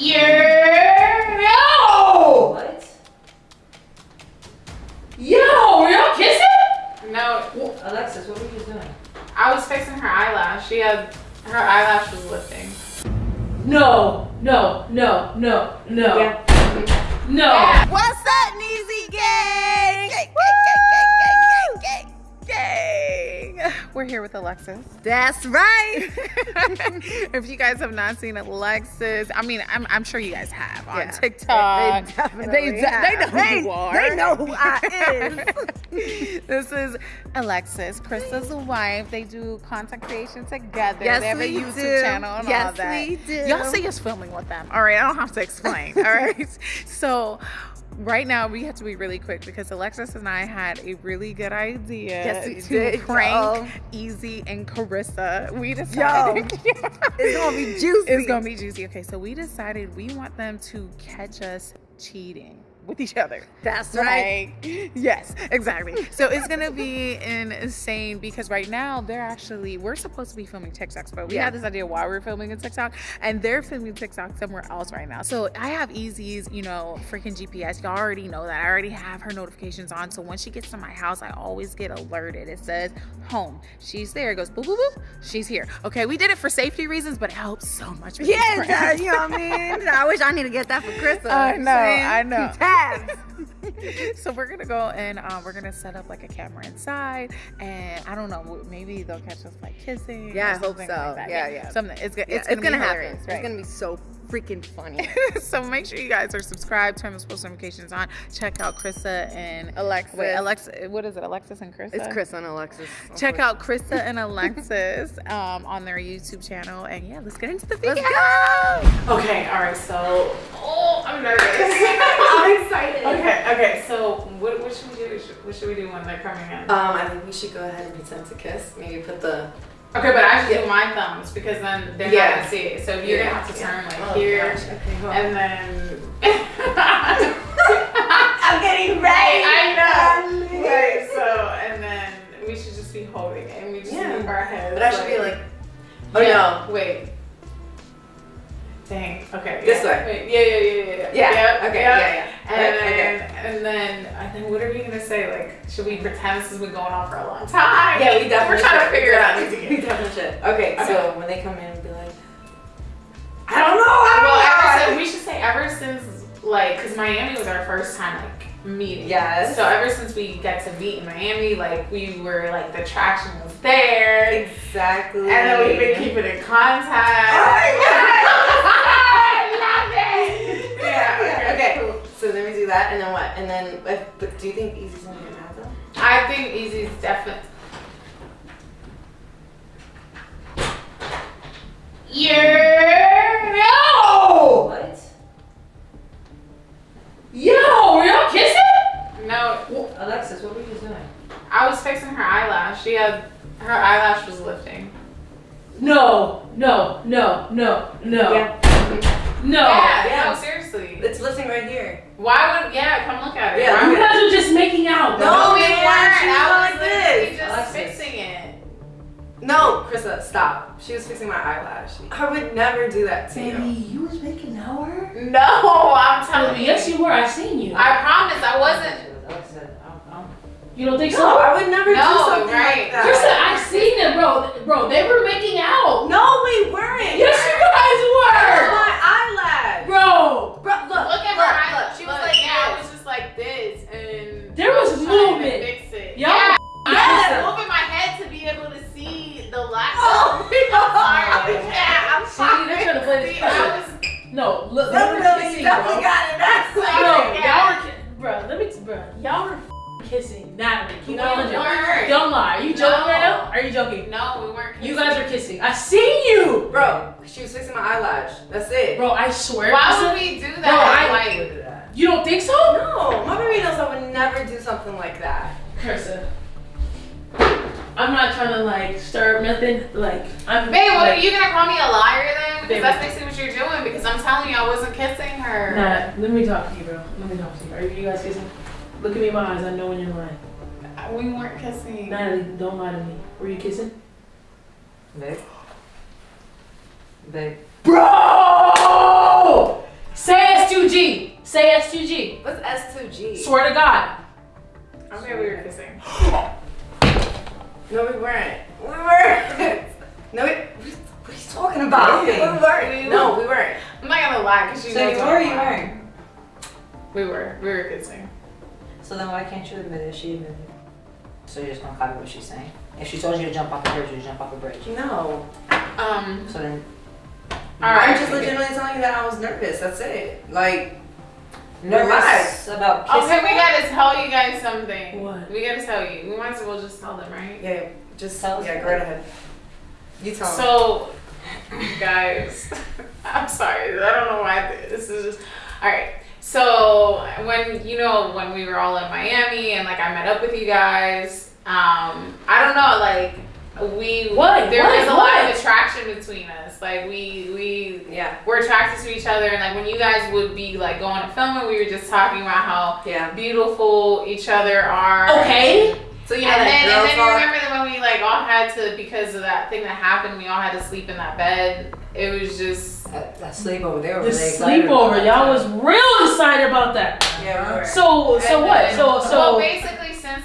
Yeah. No. What? Yo, were y'all kissing? No, Alexis, what were you doing? I was fixing her eyelash. She had her eyelash was lifting. No, no, no, no, no, Yeah. no. Yeah. Here with Alexis. That's right. if you guys have not seen Alexis, I mean, I'm, I'm sure you guys have on Yeah, TikTok. They definitely They, they know who you are. They know who I is. this is Alexis, Krista's wife. They do content creation together. Yes, they have a we YouTube do. channel and all Yes, that. we do. Y'all see us filming with them. All right, I don't have to explain. all right. So right now we have to be really quick because Alexis and I had a really good idea Yes, we to did, prank y'all. Easy and Carissa. We decided It's gonna be juicy. it's gonna be juicy. Okay, so we decided we want them to catch us cheating with each other. That's right. Yes, exactly. So it's gonna be insane because right now they're actually we're supposed to be filming TikToks, but we Yeah. had this idea why we're filming a TikTok, and they're filming TikTok somewhere else right now. So I have Easy's, you know, freaking GPS. Y'all already know that. I already have her notifications on. So when she gets to my house, I always get alerted. It says home. She's there. It goes boop boop boop. She's here. Okay, we did it for safety reasons, but it helps so much. with Yeah, these it pranks. does, uh, you know what I mean? I wish I need to get that for Krista. I know, I know. Keep so we're gonna go and um, we're gonna set up like a camera inside, and I don't know, maybe they'll catch us like kissing. Yeah, I hope so. Like that. Yeah, yeah. Something. It's, Yeah, it's, gonna, be happen. hilarious, It's gonna be so freaking funny. so make sure you guys are subscribed, turn those post notifications on. Check out Krista and Alexis. Wait, Alexa. What is it? Alexis and Krista. It's Chris and Alexis. Check out Krista and Alexis um, on their YouTube channel, and yeah, let's get into the video. Let's go. Okay, all right. So, oh, I'm excited. okay, okay. So, what, what should we do? What should we do when they're coming in? Um, I think we should go ahead and pretend to kiss. Maybe put the. Okay, but I should do my thumbs because then they're Yeah. not gonna see it. So you're gonna have to turn like here, Oh, Okay, go and then. I'm getting ready. I know. Right. So and then we should just be holding it, and we just Yeah. move our heads. But I should be like. Oh yeah, no. Wait. Dang. Okay. This yeah. way. Wait, yeah, yeah, yeah, yeah. Yeah. Yep, okay. yep. Yeah. Yeah. And Right, okay. and then, and then, what are we gonna say? Like, should we pretend this has been going on for a long time? Yeah, we definitely. We're trying should. to figure it out. We definitely should. Okay, Okay. so when they come in, we'll be like, I don't know. I don't Well, know. ever since, we should say ever since like, cause Miami was our first time like meeting. Yes. So ever since we got to meet in Miami, like we were like the traction was there, exactly. and then we've been keeping in contact. Oh my I that, and then what? And then, if, but do you think Easy's gonna get mad though? I think Easy's definitely. Yeah. No. What? Yo, were y'all kissing? No, Alexis, what were you doing? I was fixing her eyelash. She had her eyelash was lifting. No, no, no, no, no, Yeah. no. yeah, yeah. no, seriously. It's lifting right here. Why would yeah? Come look at it. Yeah, You guys are just making out. bro. no, we weren't. I was like this. just Alexis. fixing it. No, Krista, stop. She was fixing my eyelash. I would never do that to Baby, you. you was making out her? No, I'm telling you. Yes, you were. I seen you. I promise I wasn't. You don't think No, so? I would never do something right. like that. Krista, I've seen it, bro. Bro, they were making out. No, we weren't. Yes, you guys were. Bro, she was fixing my eyelash. That's it. bro. I swear. Why Krista, would we do that? Bro, I- like, You don't think so? No, my baby knows I would never do something like that. Krista. I'm not trying to like stir nothing. Like I'm. babe, what, like, are you gonna call me a liar then? Because Baby. that's basically what you're doing. Because I'm telling you, I wasn't kissing her. Nah, let me talk to you, bro. Let me talk to you. Are you guys kissing? Look at me in my eyes. I know when you're lying. We weren't kissing. Natalie, don't lie to me. Were you kissing? Babe. Babe. Bro! Say S2G. Say S2G. What's S2G? Swear to God. Okay, we were kissing. No, we weren't. We weren't. no, we, what are you talking about? We weren't. No, we weren't. I'm not gonna lie, because you So you what were you weren't? We were. We were kissing. So then why can't you admit it? She admitted it. So you're just gonna copy what she's saying? If she told you to jump off the bridge, you jump off the bridge. No. Um, So then alright. I'm just legitimately telling you that I was nervous. That's it. Like, nervous Relax. about kissing. Okay, we gotta tell you guys something. What? We gotta tell you. We might as well just tell them, right? yeah, just Tell us yeah, about go right ahead. You tell 'em. So, guys, I'm sorry. I don't know why this is just. All right. So when you know when we were all in Miami and like I met up with you guys, um, I don't know, like we What? there What? was a lot of attraction between us. Like we we yeah, were attracted to each other, and like when you guys would be like going to film it, we were just talking about how yeah. beautiful each other are. Okay. So you know and that then, girl and then you remember that when we like all had to because of that thing that happened, we all had to sleep in that bed. It was just That, that sleepover, they were The really sleepover, y'all was real excited about that. Yeah, we. So, so And what? then- So, so. well, basically since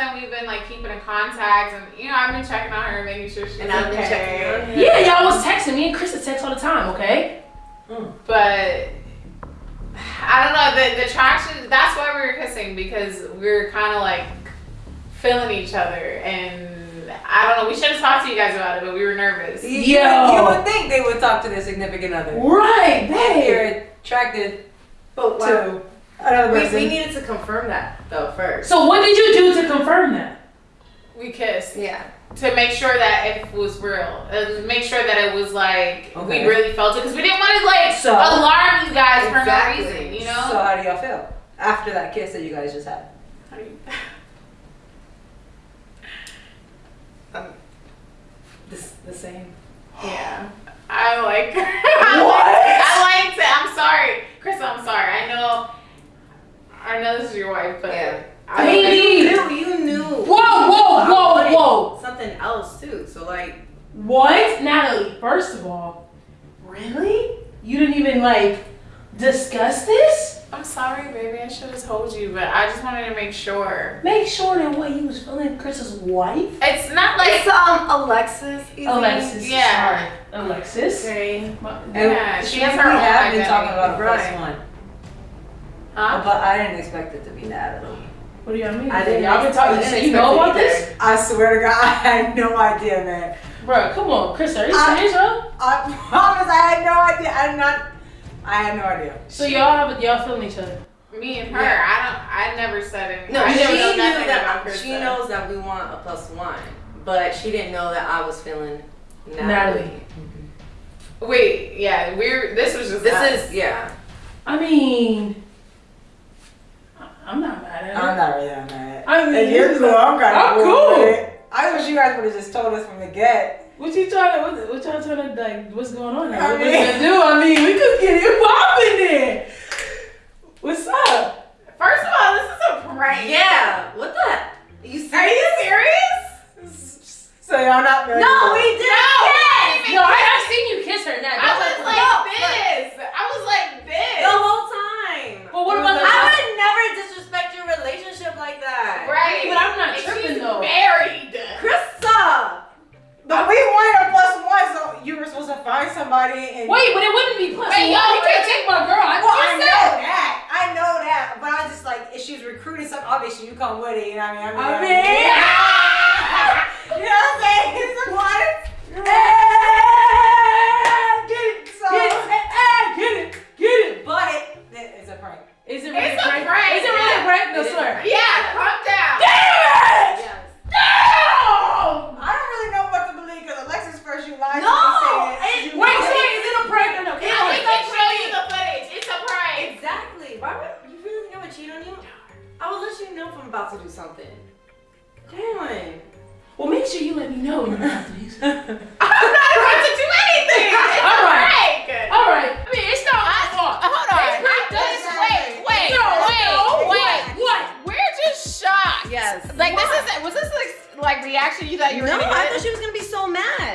then we've been like keeping in contact, and you know I've been checking on her, and making sure she's And I've been okay. checking on yeah, y'all was texting me and Chris would text all the time. Okay. Hmm. But I don't know the the attraction. That's why we were kissing because we were kind of like feeling each other, and I don't know. We should have talked to you guys about it, but we were nervous. You, Yo. you, you would think they would talk to their significant other. Right, If babe. you're attracted But why- to another we, person. we needed to confirm that though first. So, what did you do to confirm that? We kissed. yeah. to make sure that it was real and make sure that it was like Okay. we really felt it because we didn't want to like So- alarm you guys Exactly. for no reason you know So how do y'all feel after that kiss that you guys just had? How do you- um, The, the same. yeah i like I like i liked it i'm sorry chris i'm sorry i know i know this is your wife but Yeah. I Baby. You knew. You knew. Whoa, whoa, whoa, whoa. Something else too. So like. What? Natalie, first of all, really? You didn't even like discuss this? i'm sorry baby i should have told you but i just wanted to make sure Make sure that what you was feeling Chris's wife? it's not like It's um Alexis. Izzy. Alexis. yeah. Sorry. Alexis. Okay. Yeah, And she we has her own have been talking about a plus Right. one, huh? but I didn't expect it to be Natalie. What do y'all mean? I didn't Y'all been ex- talking. I So didn't you know expect about it this? I swear to God, I had no idea, man. Bro, come on, Chris, are you serious, bro? I promise, I had no idea. I did not. I had no idea. So y'all have y'all feeling each other. Me and her, Yeah. I don't. I never said anything. No, I she never knew that. about She knows that we want a plus one, but she didn't know that I was feeling Natalie. Natalie. Wait, yeah, we're. This was just. This us. is yeah. I mean, I- I'm not mad at I'm not really that mad. I mean, If you're cool, I'm kind I'm of cool. cool. I wish you guys would have just told us from the get. What you trying to? What, what y'all trying to like? What's going on? Here? I What we mean- gonna do? I mean, we could get it popping there. What's up? First of all, this is a prank. Yeah. What the? You Are you serious? So y'all not? No, we did. To find somebody and. Wait, but it wouldn't be plus Wait, yo, you can't take my girl. I Well, I know that. I know that. But I just like, if she's recruiting something, obviously you come with it. You know what I mean? I I mean, mean, you know what I'm saying? It's what? Sure you let me know when you're these. I'm not about to do anything. All right. prank. All right. I mean, it's not my fault. Hold on. It's not this. wait, wait, No, wait, no, wait. What? We're just shocked. Yes. Like this is was this like like reaction you thought you were No, I thought she was gonna be so mad.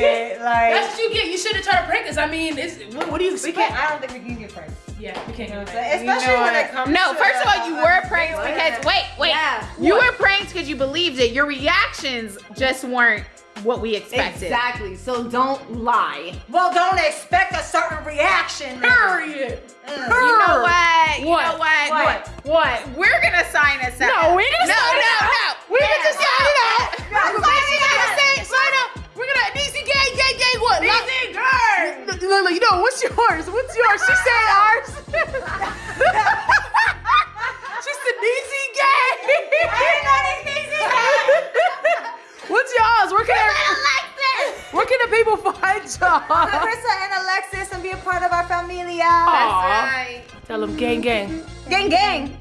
Period. Like That's what you get. You should have tried to prank us. I mean, it's, what, what do you we expect? can't. I don't think we can get pranked. Yeah, we can't You know what I'm pranked. saying? Especially You know when what? it comes. No, to, first of all, you were pranked because wait, wait. Yeah. You What? were pranked because you believed it. Your reactions just weren't what we expected. Exactly. So don't lie. Well, don't expect a certain reaction. then. Period. Mm. You know what? You What? know what? What? What? We're gonna sign us out. No, we're gonna no, sign no, no. We can just sign it out. What? Look, look, look, you know what's yours? What's yours? She said ours. she said DC gang. What's yours? Where can I, where can the people find y'all? Carissa and Alexis and be a part of our familia. Aw. Right. Tell them gang, gang. Gang, gang.